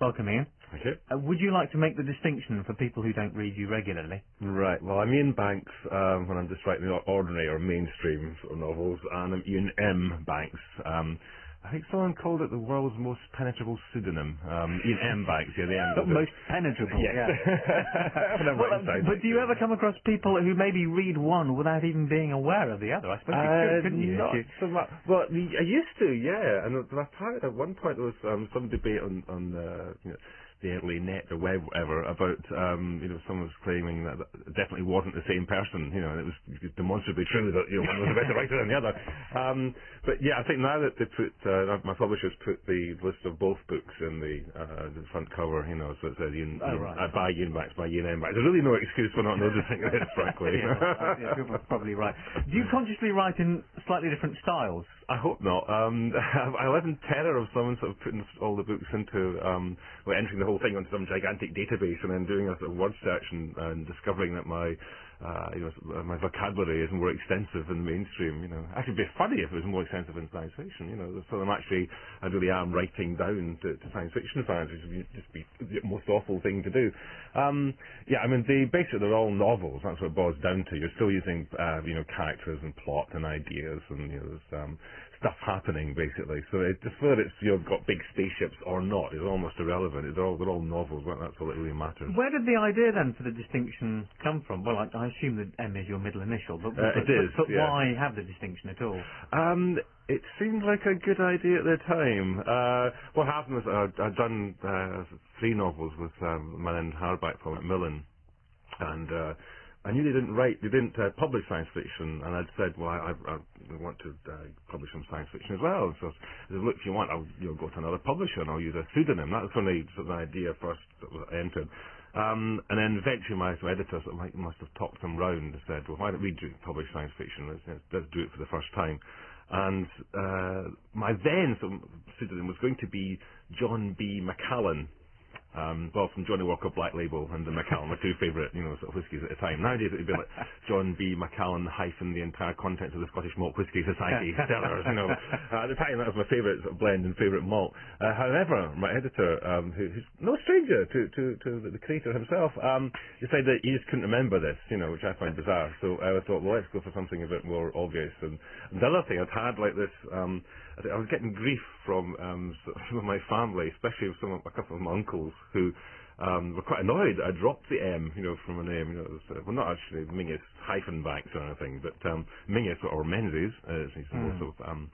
Welcome, Iain. Okay. Uh, would you like to make the distinction for people who don't read you regularly? Right. Well, I'm Iain Banks um, when I'm just writing ordinary or mainstream sort of novels, and I'm Iain M. Banks. Um, I think someone called it the world's most penetrable pseudonym. Um, Iain M. Banks, yeah, the M. The most penetrable. Yes. yeah. Well, uh, but do you ever come across people who maybe read one without even being aware of the other? I suppose you Uh, could, couldn't you? not you- so much. Well, I used to, yeah. And at one point there was um, some debate on on uh, you know, early net or web, whatever, about um, you know someone was claiming that it definitely wasn't the same person. You know, and it was demonstrably true that you know one was a better writer than the other. Um, but yeah, I think now that they put uh, my publishers put the list of both books in the uh, the front cover, you know, so it says Iain, Oh, right. uh, by Iain Banks, by Iain M. There's really no excuse for not noticing this, frankly. yeah, yeah, you're probably right. Do you consciously write in slightly different styles? I hope not. Um, I live in terror of someone sort of putting all the books into, um, well, entering the whole thing onto some gigantic database and then doing a sort of word search and, and discovering that my, uh, you know, my vocabulary is more extensive in mainstream. You know, actually, it'd be funny if it was more extensive in science fiction. You know, so I'm actually, I really am writing down to, to science fiction fans, which would just be the most awful thing to do. Um, yeah, I mean, they basically they're all novels. That's what it boils down to. You're still using, uh, you know, characters and plot and ideas, and you know, there's um, stuff happening basically. So it, whether it's you've got big spaceships or not is almost irrelevant. They're all they're all novels. Well, that's all that really matters. Where did the idea then for the distinction come from? Well, I, I assume that M is your middle initial, but, Uh, but, it is, but, but yeah. why have the distinction at all? Um, it seemed like a good idea at the time. Uh, what happened was I'd, I'd done uh, three novels with um, my Hardback from Macmillan, and uh, I knew they didn't write, they didn't uh, publish science fiction, and I'd said, well, I, I, I want to uh, publish some science fiction as well. So I said, look, if you want, I'll you know, go to another publisher and I'll use a pseudonym. That was when the, sort of idea first entered. Um, and then eventually my editor sort of like must have talked them round and said, well, why don't we do, publish science fiction? Let's, let's, let's do it for the first time. And uh, my then sort of pseudonym was going to be John B. Macallan. Um, well, from Johnny Walker Black Label and the Macallan, my two favourite, you know, sort of whiskies at the time. Nowadays it would be like John B. Macallan hyphen the entire contents of the Scottish Malt Whisky Society cellars, you know. Uh, at the time that was my favourite sort of blend and favourite malt. Uh, however, my editor, um, who, who's no stranger to, to, to the, the creator himself, um, decided that he just couldn't remember this, you know, which I find bizarre. So I thought, well, let's go for something a bit more obvious. And, and the other thing I'd had like this, um, I was getting grief from um, some of my family, especially some of a couple of my uncles who um, were quite annoyed that I dropped the M, you know, from a name. You know, was, uh, well, not actually Mingus hyphen Banks or anything, but um, Mingus or Menzies, uh, more Mm. sort of um,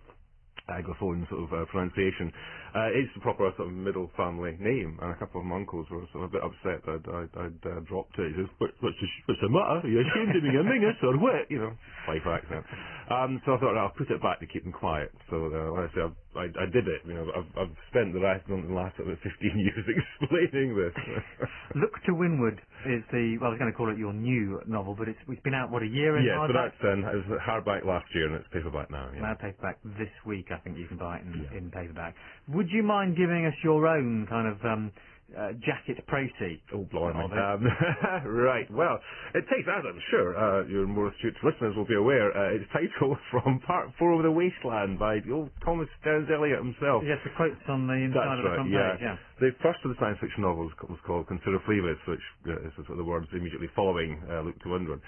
anglophone sort of uh, pronunciation. Uh, it's the proper sort of middle family name, and a couple of my uncles were sort of a bit upset that I'd, I'd, I'd uh, dropped it. He says, what, what's, the, what's the matter? Are you ashamed of being a Mingus or what? You know, Fife accent. Um, so I thought I'll put it back to keep them quiet. So uh, like I say, I've, I, I did it. You know, I've, I've spent the last, the last sort of 15 years explaining this. Look to Windward is the well, I was going to call it your new novel, but it's it's been out what a year so hardback? that's um, it was hardback last year and it's paperback now. Yeah. Now paperback this week, I think you can buy it in, Yeah. in paperback. Would you mind giving us your own kind of um, uh, jacket précis? Oh, blimey. Um, right, well, it takes, as I'm sure uh, your more astute listeners will be aware, uh, it's titled From Part 4 of the Wasteland by the old Thomas Stearns Eliot himself. Yes, the quotes on the inside That's of the right, front yeah. page. Yeah. The first of the science fiction novels was called Consider Phlebas, which uh, is sort of the words immediately following uh, Look to Windward.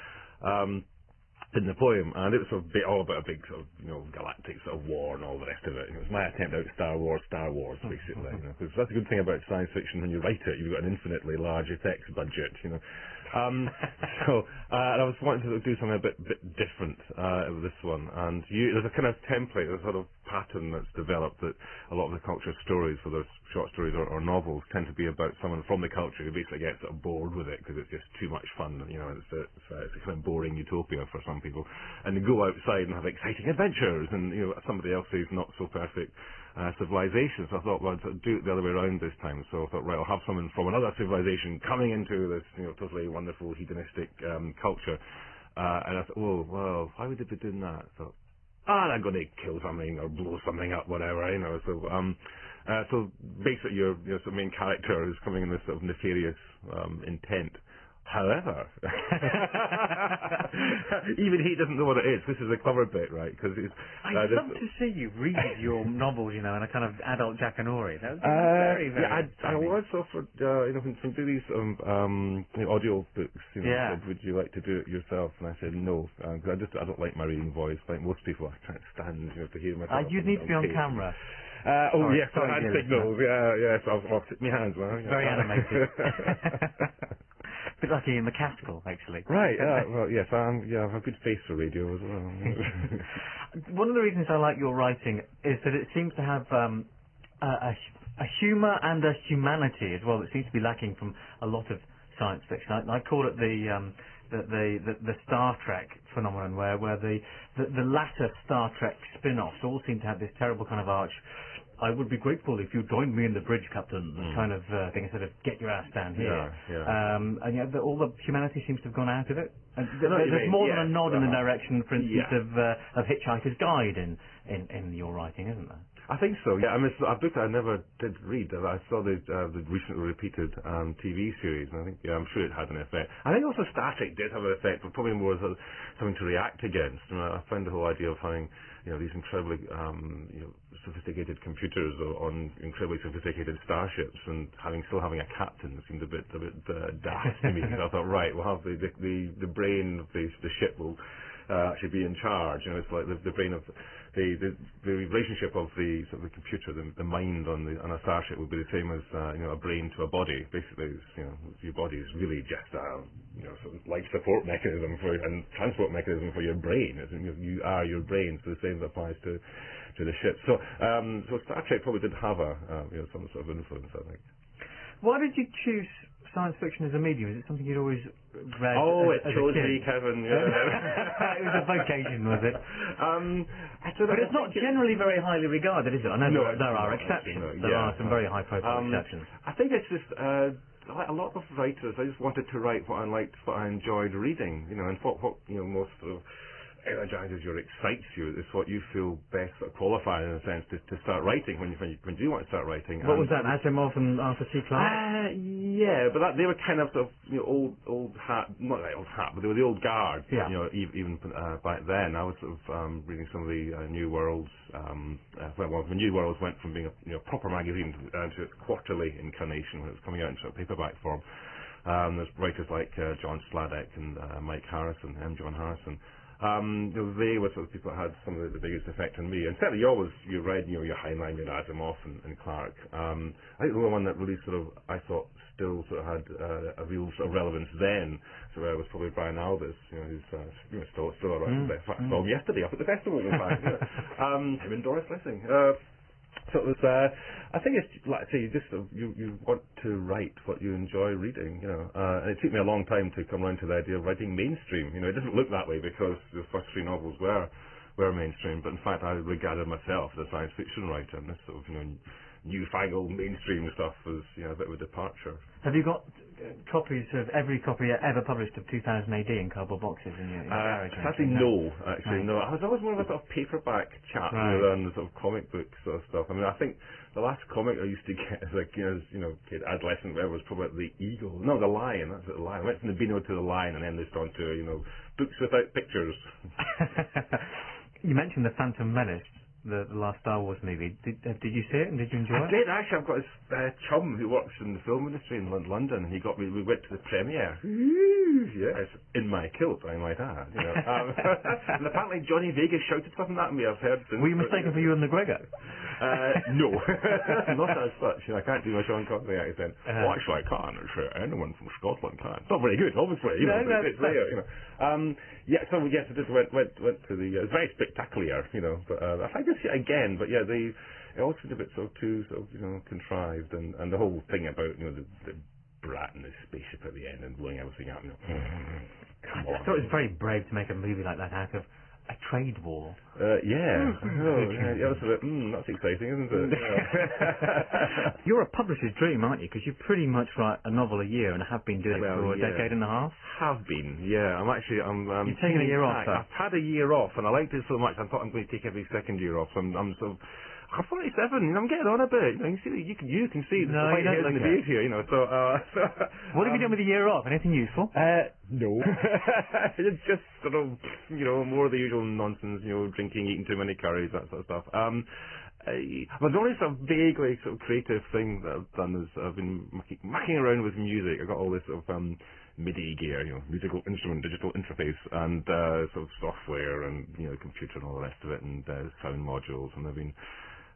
Um, in the poem, and it was sort of all about a big sort of, you know, galactic sort of war and all the rest of it. It was my attempt at Star Wars, Star Wars, basically. You know, 'cause that's a good thing about science fiction when you write it, you've got an infinitely large effects budget, you know. Um, so, uh, and I was wanting to do something a bit, bit different uh, with this one, and you, there's a kind of template, a sort of pattern that's developed that a lot of the culture stories, whether it's short stories or, or novels, tend to be about someone from the culture who basically gets sort of bored with it because it's just too much fun. You know, it's a, it's a, it's a kind of boring utopia for some people, and they go outside and have exciting adventures, and you know, somebody else's not so perfect uh, civilization. So I thought, well, I'd do it the other way around this time. So I thought, right, I'll have someone from another civilization coming into this, you know, totally wonderful hedonistic um, culture. Uh, and I thought, oh, well, why would they be doing that? So, ah, they're going to kill something or blow something up, whatever, you know. So, um, uh, so basically, your your sort of main character is coming in this sort of nefarious um, intent However, even he doesn't know what it is. This is the clever bit, right? Because. I'd uh, love to see you read your novels, you know, in a kind of adult Jackanory. That be Uh, very, very yeah, I, I was offered, uh, you know, when some do these um, um, you know, audio books, you know, Yeah. said, would you like to do it yourself? And I said no, because I just I don't like my reading voice. Like most people, I can't stand, you know, to hear myself. Uh, you'd need to be on tape. camera. Uh, oh Sorry, yes, sorry, hand signals. Yeah, yes, I'll, I'll sit my hands. Well, yeah. Very animated. bit like Ian McCaskill, actually. right. Uh, well, yes, I'm. Yeah, I have a good face for radio as well. One of the reasons I like your writing is that it seems to have um, a, a, a humour and a humanity as well that seems to be lacking from a lot of science fiction. I, I call it the, um, the, the, the the Star Trek phenomenon, where where the, the the latter Star Trek spin-offs all seem to have this terrible kind of arch. I would be grateful if you joined me in the bridge, Captain, Mm. kind of uh, thing, instead of get your ass down here. Yeah, yeah. Um, and yet, the, all the humanity seems to have gone out of it. And th- you there's mean, more yes, than a nod in the uh-huh. direction, for instance, Yeah. of uh, of Hitchhiker's Guide in, in in your writing, isn't there? I think so. Yeah, I mean, it's a book that I never did read. I saw the uh, the recently repeated um, TV series, and I think yeah, I'm sure it had an effect. I think also Star Trek did have an effect, but probably more as a, something to react against. I, I find the whole idea of having you know these incredibly um, you know sophisticated computers on incredibly sophisticated starships, and having still having a captain seemed a bit a bit uh, daft to me. I thought, right, we'll have the the the, the brain of the the ship will uh, actually be in charge. You know, it's like the, the brain of the, the the relationship of the sort of the computer, the, the mind on the on a starship would be the same as uh, you know a brain to a body. Basically, it's, you know, your body is really just a you know sort of life support mechanism for and transport mechanism for your brain. It's, you, are your brain, so the same applies to to the ship. So um, so Star Trek probably did have a uh, you know some sort of influence, I think. Why did you choose science fiction as a medium? Is it something you'd always read? Oh, as, it as a chose me, Kevin. it was a vocation, was it? Um, I don't know, But it's not generally very highly regarded, is it? I know No, there, there are exceptions. actually, there yeah. are some very high-profile Um, exceptions. I think it's just uh, a lot of writers. I just wanted to write what I liked, what I enjoyed reading. You know, and what what you know most sort of energizes you or excites you It's what you feel best sort of qualified in a sense to, to start writing when you when you when you do want to start writing. What And was that, Asimov and Arthur C. Clarke? uh, yeah, but that, they were kind of sort of you know old old hat, not like old hat, but they were the old guard. Yeah. You know, even, uh, back then, I was sort of um, reading some of the uh, New Worlds. Um, uh, well, well, the New Worlds went from being a you know proper magazine to, uh, to its quarterly incarnation when it was coming out in sort of paperback form. Um, there's writers like uh, John Sladek and uh, Mike Harrison, M. John Harrison. Um, they were sort of people that had some of the, the biggest effect on me. And certainly you always, you read, you know, your Heinlein, your Asimov and, and Clarke. Um, I think the one that really sort of, I thought still sort of had uh, a real sort of relevance then, so uh, was probably Brian Aldiss, you know, who's uh, you know, still, still around. Mm, In fact, mm. saw him yesterday up at the festival, in fact. um, him and Doris Lessing. Uh, so it was, uh, I think it's like I say, you just sort you you want to write what you enjoy reading, you know. Uh, and it took me a long time to come around to the idea of writing mainstream. You know, it doesn't look that way because the first three novels were were mainstream, but in fact I regarded myself as a science fiction writer, and this sort of you know newfangled mainstream stuff was you know a bit of a departure. Have you got uh, copies of every copy ever published of 2000 AD in cardboard boxes in your, in your Uh, garage? or sadly, anything? no. Actually, Right. no. I was always more of a sort of paperback chap Right. rather than the sort of comic book sort of stuff. I mean, I think the last comic I used to get as like you know, as, you know, kid, adolescent, whatever, was probably the Eagle. No, the Lion. That's it, the Lion. I went from the Beano to the Lion, and then they on to you know books without pictures. you mentioned the Phantom Menace, the, the last Star Wars movie. Did, uh, did you see it and did you enjoy I it? did actually. I've got this uh, chum who works in the film industry in Lon- London, and he got me. We went to the premiere. Yes, in my kilt, I might add. You know. um, and apparently Johnny Vegas shouted something at me. I've heard. Since, Were you mistaken for Ewan McGregor? Uh, no, not as such. You know, I can't do my Sean Connery accent. Uh-huh. Well, actually, I can. It's, uh, anyone from Scotland can. It's not very good, obviously. You know, No, no, it's no. there. You know. Um, yeah. So yes, I just went went went to the. Uh, it was very spectacular. You know, but uh, I see it again. But yeah, the it all seemed a bit sort of too sort of you know contrived, and and the whole thing about you know the. the Brat in the spaceship at the end and blowing everything up. Know. Come I thought it was very brave to make a movie like that out of a trade war. Uh, yeah. Mm-hmm. Oh, yeah, yeah, that's a bit, mm, that's exciting, isn't it? Yeah. You're a publisher's dream, aren't you? Because you pretty much write a novel a year and have been doing Well, it for a decade and a half. have been, yeah. I'm actually, I'm. Um, You've taken a year off. I've had a year off, and I liked it so much. I thought I'm going to take every second year off. I'm, I'm sort of I'm 47. You know, I'm getting on a bit. You know, you can see, you can, you can see the No, white hairs in the beard here. You know, so. Uh, so What have you um, done with the year off? Anything useful? Uh, no. it's just sort of, you know, more of the usual nonsense, you know, drinking, eating too many curries, that sort of stuff. Um, I, but the only sort of vaguely sort of creative thing that I've done is I've been mucking, mucking around with music. I've got all this sort of um, MIDI gear, you know, musical instrument, digital interface, and uh, sort of software and, you know, computer and all the rest of it, and uh, sound modules, and I've been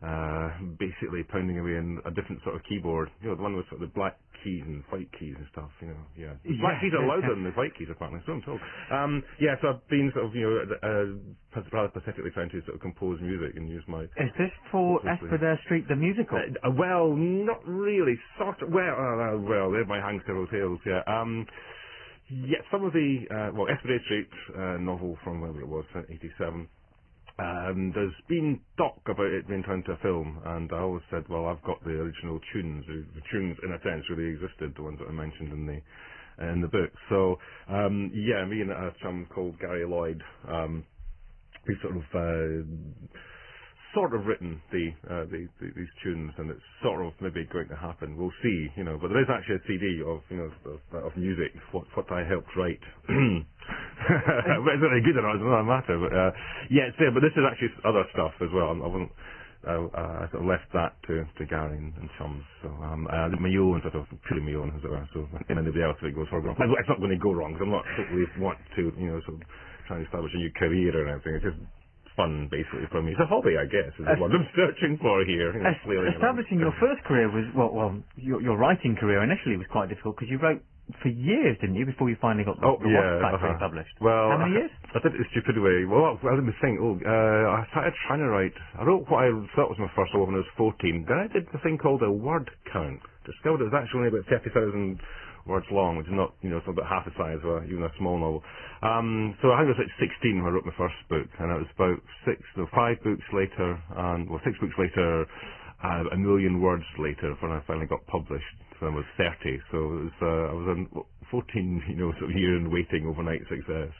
uh, basically pounding away in a different sort of keyboard. You know, the one with sort of the black keys and white keys and stuff, you know, yeah. The Black keys are louder than the white keys, apparently, so I'm told. Um, yeah, so I've been sort of, you know, uh, rather pathetically trying to sort of compose music and use my... Is this for Hopefully. Street, the musical? Uh, well, not really, sort of, well, uh, uh, well, there my hang several tales, yeah. Um, yeah, some of the, uh, well, Espedair Street uh, novel from whatever it was, uh, 87, um, there's been talk about it being turned to a film, and I always said, well, I've got the original tunes. The tunes, in a sense, really existed, the ones that I mentioned in the in the book. So, um, yeah, me and a chum called Gary Lloyd, um, we sort of uh, sort of written the, uh, the, the these tunes, and it's sort of maybe going to happen. We'll see, you know. But there is actually a CD of you know of, of music, what what I helped write. Whether it's good or not another matter. But uh, yeah, it's there. But this is actually other stuff as well. I wasn't. Uh, uh, I sort of left that to, to Gary and, and chums. So um, did my own sort of purely my own, as it were. So if anybody else if it goes wrong, it's not going to go wrong. 'cause I'm not totally want to, you know, sort of try and establish a new career or anything. It's just fun, basically, for me. It's a hobby, I guess. Is Es- what I'm searching for here. You know, Es- flailing around. establishing your first career was well, well, your, your writing career initially was quite difficult because you wrote for years, didn't you, before you finally got the, Oh the yeah, Wasp Factory uh-huh. published? Well, How many years? I did it a stupid way. Well, I didn't think. Oh, uh, I started trying to write. I wrote what I thought was my first novel when I was 14. Then I did the thing called a word count. Discovered it was actually only about 30,000 words long, which is not, you know, it's about half the size of a, even a small novel. Um, so I think I was like 16 when I wrote my first book, and it was about six, no, five books later, and well, six books later, uh, a million words later, when I finally got published. When I was 30, so it was, uh, I was in 14, you know, sort of year in waiting overnight success.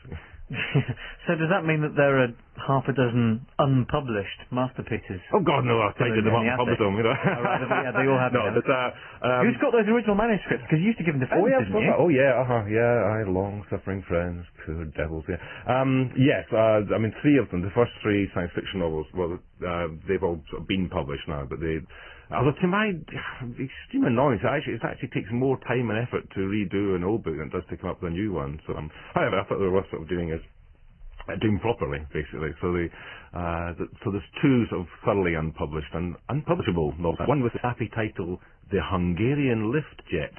so does that mean that there are half a dozen unpublished masterpieces? Oh God, no! I tidied them up and published them. You know. Oh, right, yeah, they all have no, but uh, um, Who's got those original manuscripts? Because you used to give them to friends, Oh yeah, didn't you? I- oh yeah, uh-huh, yeah. I long-suffering friends, poor devils. Yeah. Um, yes, uh, I mean three of them. The first three science fiction novels. Well, uh, they've all sort of been published now, but they. Although to my extreme annoyance, it actually, it actually takes more time and effort to redo an old book than it does to come up with a new one. So, um, however, I thought they were worth sort of doing as uh, doing properly, basically. So the, uh, the so there's two sort of thoroughly unpublished and unpublishable novels. One with the happy title, The Hungarian Lift Jet.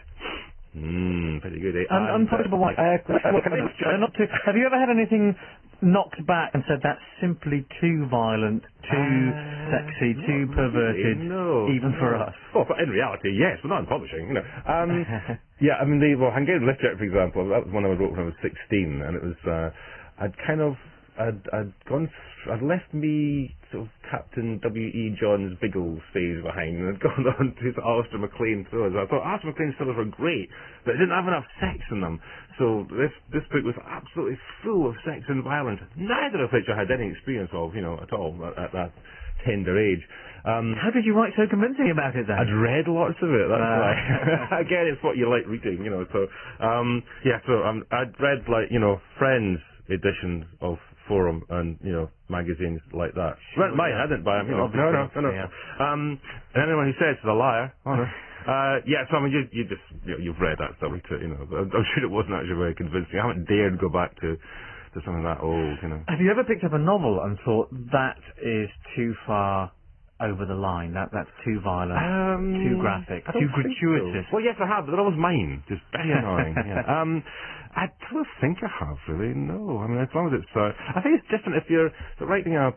Hmm, pretty good. Eh? Un- And, uh, unpublishable one. uh, Uh, not too, have you ever had anything knocked back and said that's simply too violent, too Uh, sexy, too perverted, really, no, even for us? Well, but in reality, yes, but not in publishing, you know. Um, yeah, I mean, the well, Hungarian Lift Jet, for example, that was one I wrote when I was 16, and it was, uh, I'd kind of, I'd, I'd gone, th- I'd left me sort of Captain W.E. Johns Biggles phase behind, and I'd gone on to the Alistair MacLean thrillers. I thought Alistair MacLean thrillers were great, but they didn't have enough sex in them. So this this book was absolutely full of sex and violence, neither of which I had any experience of, you know, at all at, at that tender age. Um, How did you write so convincing about it then? I'd read lots of it. That's Ah. why. Again, it's what you like reading, you know. So, um, yeah. So um, I'd read like you know Friends editions of Forum and you know magazines like that. Sure, mine, yeah. I didn't buy them. You know. No, no, no, no. yeah. Um, and anyone who says is a liar. Oh, no. Uh, yeah, so I mean, you, you just you know, you've read that stuff, you know. I'm sure it wasn't actually very convincing. I haven't dared go back to to something that old, you know. Have you ever picked up a novel and thought that is too far over the line? That that's too violent, Um, too graphic, too gratuitous. so. Well, yes, I have, but they're always mine. Just very annoying. Yeah. Um, I don't think I have really. No, I mean, as long as it's, uh, I think it's different if you're writing a.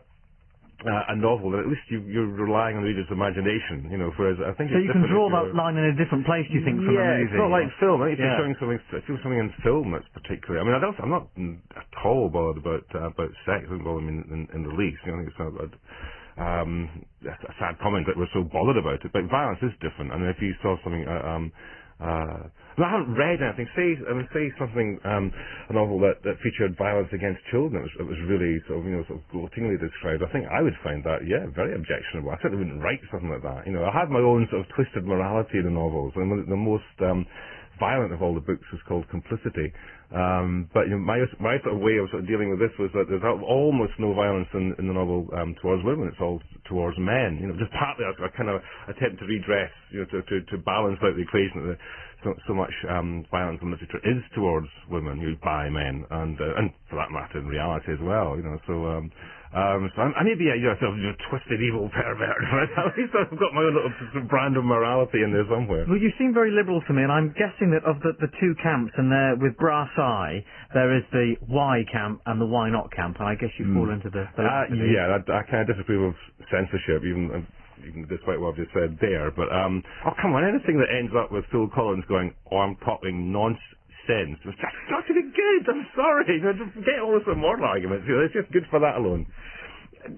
Uh, a novel, then at least you, you're relying on the reader's imagination, you know. Whereas I think So you can draw that line in a different place. Do you think from a yeah, movie? it's not like film. I think if Yeah. you're showing something, if you're something in film that's particularly. I mean, I don't, I'm not mm, at all bothered about uh, about sex. It doesn't bother me in, in, in the least. You know, I think it's not. Um, a sad comment that we're so bothered about it, but violence is different. Mean, if you saw something, uh, um, Uh, I haven't read anything. Say, I mean, say something, um, a novel that, that featured violence against children. It was, it was really sort of, you know, sort of gloatingly described. I think I would find that, yeah, very objectionable. I certainly wouldn't write something like that. You know, I have my own sort of twisted morality in the novels, and the most um, violent of all the books was called Complicity. Um, but you know, my my sort of way of sort of dealing with this was that there's almost no violence in, in the novel um, towards women. It's all towards men. You know, just partly a, a kind of attempt to redress, you know, to, to, to balance out the equation. So, so much um, violence in literature is towards women, you know, by men, and uh, and for that matter, in reality as well. You know, so. Um, um, so I'm, I may be a you know, sort of you know, twisted evil pervert, but at least I've got my own little brand of morality in there somewhere. Well, you seem very liberal to me, and I'm guessing that of the, the two camps, and there with brass eye, there is the why camp and the why not camp, and I guess you mm. fall into the. the uh, yeah, I, I kind of disapprove of censorship, even. Uh, even despite what I've just said there, but um, oh come on, anything that ends up with Phil Collins going, "Oh, I'm talking nonsense," sense. It's just not to be good. I'm sorry. Get all this moral arguments. It's just good for that alone.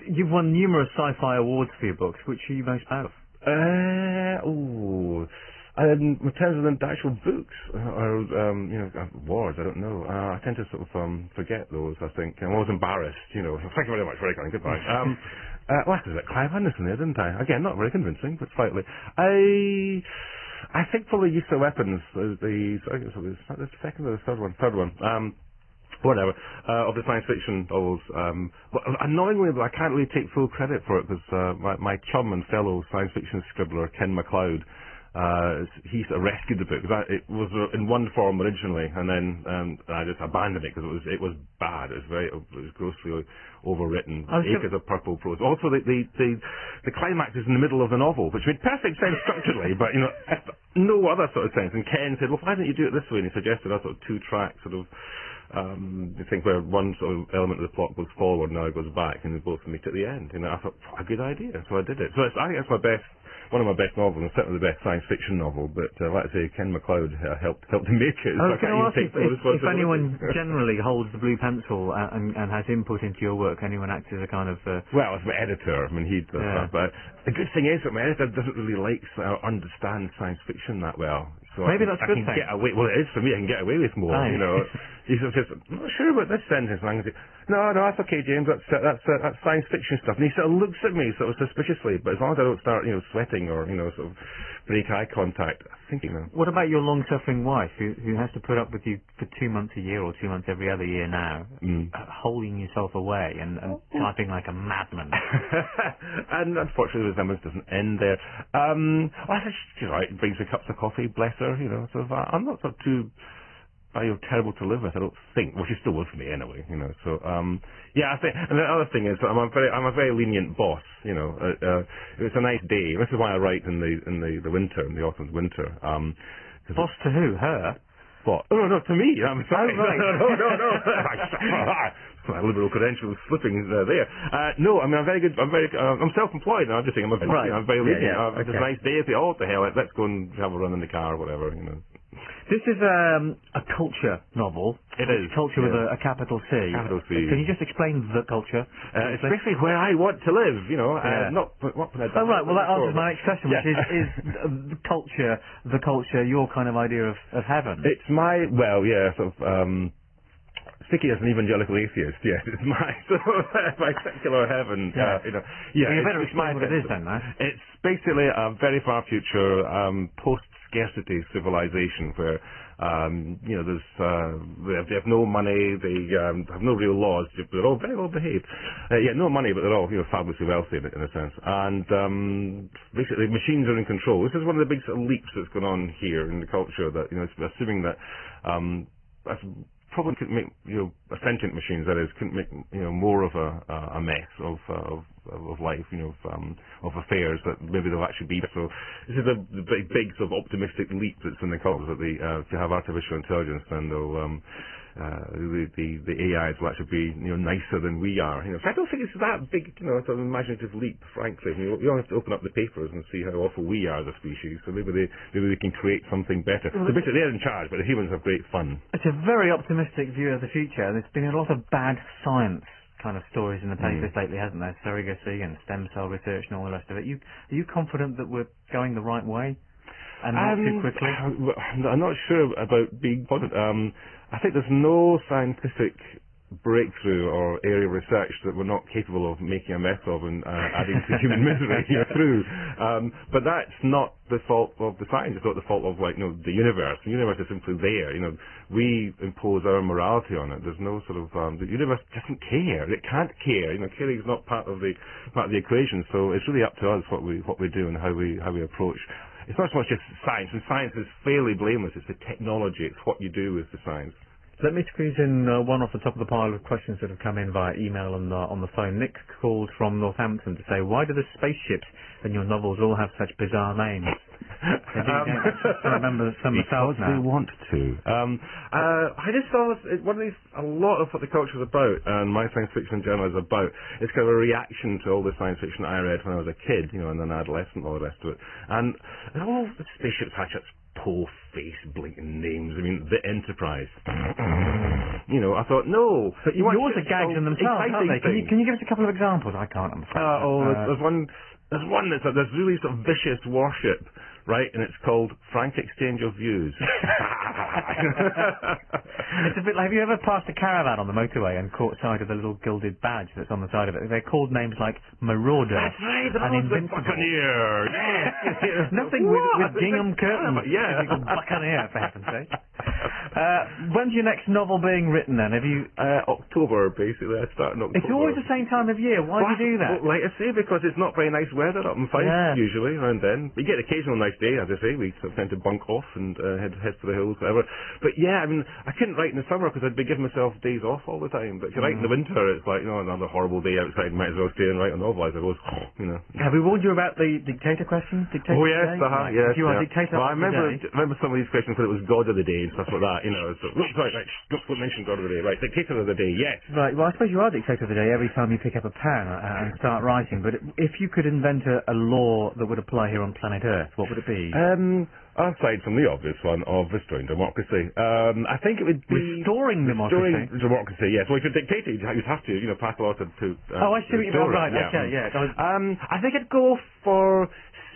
You've won numerous sci-fi awards for your books. Which are you most proud of? Uh, oh, um, in terms of the actual books or um, you know awards, I don't know. Uh, I tend to sort of um, forget those. I think I'm always embarrassed. You know. Thank you very much. Very kind. Goodbye. um, uh, well, I was at Clive Anderson there, didn't I? Again, not very convincing, but slightly. I. I think probably use of weapons is the, the second or the third one, third one. Um, whatever, uh, of the science fiction novels. Um, but annoyingly, I can't really take full credit for it because uh, my, my chum and fellow science fiction scribbler, Ken MacLeod, uh, he sort rescued the book. It was in one form originally, and then um, I just abandoned it because it was it was bad. It was very it was grossly overwritten. Acres of purple prose. Also, the, the the the climax is in the middle of the novel, which made perfect sense structurally, but you know no other sort of sense. And Ken said, "Well, why don't you do it this way?" And he suggested a sort of two track sort of um, I think where one sort of element of the plot goes forward, now it goes back, and they both meet at the end. You know, I thought, what a good idea, so I did it. So I think that's my best one of my best novels, and certainly the best science fiction novel. But uh, like I say, Ken MacLeod uh, helped helped make it. I was going to ask if, if, if anyone generally holds the blue pencil and, and, has input into your work, anyone acts as a kind of uh... well, as my editor. I mean, he does yeah. that. But the good thing is that my editor doesn't really like or understand science fiction that well. So Maybe I, that's I good can thing. get away. Well, it is for me. I can get away with more. Aye. You know, he sort of says, "I'm not sure about this sentence." And I can say, "No, no, that's okay, James. That's uh, that's uh, that's science fiction stuff." And he sort of looks at me sort of suspiciously. But as long as I don't start, you know, sweating or you know, sort of break eye contact, I think. What about your long-suffering wife, who who has to put up with you for two months a year or two months every other year now, mm. uh, holding yourself away and, and typing like a madman? and unfortunately, the resemblance doesn't end there. Um, well, she's right. Brings me cups of coffee. Bless her. You know, sort of. Uh, I'm not sort of too are terrible to live with. I don't think. Well, she's still with me anyway, you know. So, um, yeah, I think. And the other thing is, I'm a very, I'm a very lenient boss. You know, uh, uh, it's a nice day. This is why I write in the in the the winter, in the autumn winter. Um, boss to who? Her. What? Oh no, no, to me. I'm sorry. Oh, right. no, no, no, no. my liberal credentials slipping uh, there. Uh, no, I mean I'm very good. I'm very. Uh, I'm self-employed now. I'm just saying I'm, a, right. I'm very lenient. Yeah, yeah. Uh, okay. It's a nice day. If oh, what the hell? Let's go and have a run in the car or whatever. You know. This is um, a culture novel. It is. Culture yeah. with a, a, capital C. Capital C. Can you just explain the culture? Uh, it's basically where I want to live, you know. Uh, yeah. Uh, not what Oh, right. Well, that answers my next question, which is, is the culture, the culture, your kind of idea of, of heaven? It's my, well, yeah, sort of, um, Sticky as an evangelical atheist, yes, it's my sort of my secular heaven. Yeah, uh, you know, yeah. You better explain what it is then, man. It's basically a very far future um, post scarcity civilization where um, you know there's uh, they, have, they have no money, they um, have no real laws, they're all very well behaved. Uh, yeah, no money, but they're all you know fabulously wealthy in, in a sense. And um, basically, machines are in control. This is one of the big sort of leaps that's going on here in the culture. That you know, assuming that um, probably could make you know sentient machines that is couldn't make you know more of a a mess of uh, of of life you know of, um, of affairs that maybe they'll actually be. So this is the big big sort of optimistic leap that's in the culture that the uh, to have artificial intelligence then they'll um, uh, the, the the AIs will actually be you know nicer than we are. You know, so I don't think it's that big, you know, sort of imaginative leap. Frankly, you don't have to open up the papers and see how awful we are as a species. So maybe they maybe they can create something better. Well, so basically, they're in charge, but the humans have great fun. It's a very optimistic view of the future. There's been a lot of bad science kind of stories in the papers mm. lately, hasn't there? Surrogacy and stem cell research and all the rest of it. You are you confident that we're going the right way? and not too Um, quickly? I'm not sure about being positive. Um, I think there's no scientific breakthrough or area of research that we're not capable of making a mess of and uh, adding to human misery through. Um, but that's not the fault of the science. It's not the fault of like you know the universe. The universe is simply there. You know, we impose our morality on it. There's no sort of um, the universe doesn't care. It can't care. You know, caring is not part of the part of the equation. So it's really up to us what we what we do and how we how we approach. It's not so much just science, and science is fairly blameless. It's the technology. It's what you do with the science. Let me squeeze in uh, one off the top of the pile of questions that have come in via email and uh, on the phone. Nick called from Northampton to say, why do the spaceships in your novels all have such bizarre names? Um, remember some because they now. want to. Um, uh, I just saw this, one of these, a lot of what the culture is about, and my science fiction journal is about, is kind of a reaction to all the science fiction I read when I was a kid, you know, and an adolescent, all the rest of it. And all the spaceships such poor face blinking names. I mean, the Enterprise. you know, I thought, no. But you yours are gags in themselves, aren't they? Can you, can you give us a couple of examples? I can't, I'm afraid. Uh, oh, there's, Uh, there's one. There's one that's a, there's really sort of vicious warship, right? And it's called Frank Exchange of Views. It's a bit like, have you ever passed a caravan on the motorway and caught sight of the little gilded badge that's on the side of it? They're called names like Marauder That's right, the and Lord's the Invincible. Buccaneer. Yes. Nothing with, with What? gingham curtains. Yeah. Typical Buccaneer, for heaven's sake. Uh, when's your next novel being written then? Have you... Uh, October, basically. I start in October. It's always the same time of year. Why do you do that? Well, like I say, because it's not very nice weather up in Fife Yeah. usually around then. We get occasional nice day, as I say. We sort of tend to bunk off and uh, head head for the hills, whatever. But yeah, I mean, I couldn't write in the summer because I'd be giving myself days off all the time. But if you write in Mm. the winter, it's like you know another horrible day outside. Might as well stay and write a novel, I suppose. You know. Have we warned you about the dictator question? Dictator Oh yes, uh-huh, Right. yes. If you are yeah. dictator well, I remember remember some of these questions when it was God of the Day and stuff like that. You know, so right, don't, don't mention God of the Day. Right, dictator of the day, yes. Right, well, I suppose you are dictator of the day every time you pick up a pen uh, and start writing, but if you could invent a, a law that would apply here on planet Earth, what would it be? Um, aside from the obvious one of restoring democracy, um, I think it would be Restoring democracy? Restoring democracy, yes. Well, if you're dictator, you'd you'd have to, you know, pass a law to. to uh, oh, I see what you mean. Right, okay, yeah. I was- Um, I think I'd go for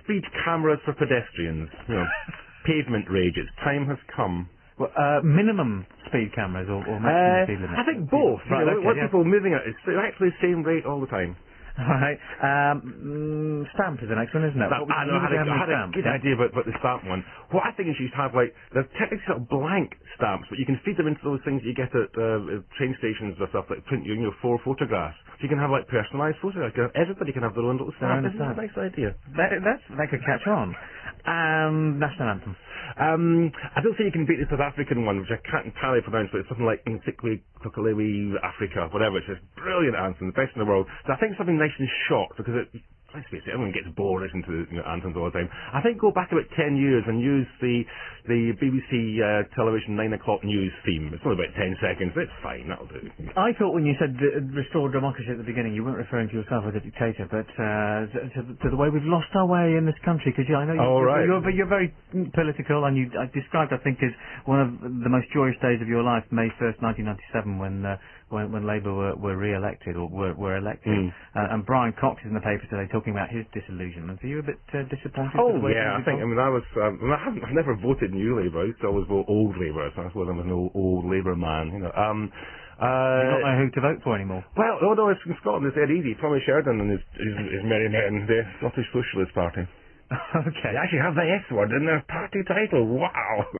speed cameras for pedestrians. You know, pavement rages. Time has come. well, uh, minimum speed cameras or, or maximum Uh, speed limit? I think both. Right, you know, okay, what yeah. people moving at it's actually the same rate all the time. Right. Um, mm, stamp is the next one, isn't it? Would I know, I had, a, I had a good idea about, about the stamp one. What I think is you should have like they're technically sort of blank stamps, but you can feed them into those things you get at uh, train stations or stuff like print you, you know, four photographs. So you can have like personalised photographs. Everybody can have their own little stamp. Isn't that a nice idea? That, that's, that could catch on. And national anthem. Um, I don't think you can beat the South African one, which I can't entirely pronounce, but it's something like Nsikwe Kokalewi Africa, whatever. It's just brilliant anthem, the best in the world. So I think something nice and short, because it, let's face it, everyone gets bored listening to you know, anthems all the time. I think go back about 10 years and use the the BBC uh, television 9 o'clock news theme. It's only about 10 seconds. It's fine, that'll do. I thought when you said uh, restore democracy at the beginning, you weren't referring to yourself as a dictator, but uh, to, to the way we've lost our way in this country. Because I know you, Oh, right. you're, you're very political, and you I described, I think, as one of the most joyous days of your life, May 1st, 1997, when uh, when, when Labour were, were re-elected or were, were elected. Mm. Uh, and Brian Cox is in the paper today talking about his disillusionment. Are you a bit uh, disappointed? Oh with the way yeah, I think. I mean, I was. Um, I, haven't. I've never voted New Labour. I used to always vote Old Labour. So I suppose I'm an old, old Labour man. You know. Um. you Uh, don't know who to vote for anymore. Well, no, no, it's in Scotland. It's dead easy. Tommy Sheridan and his, his, his merry men, the Scottish Socialist Party. okay. They actually have the S word in their party title. Wow.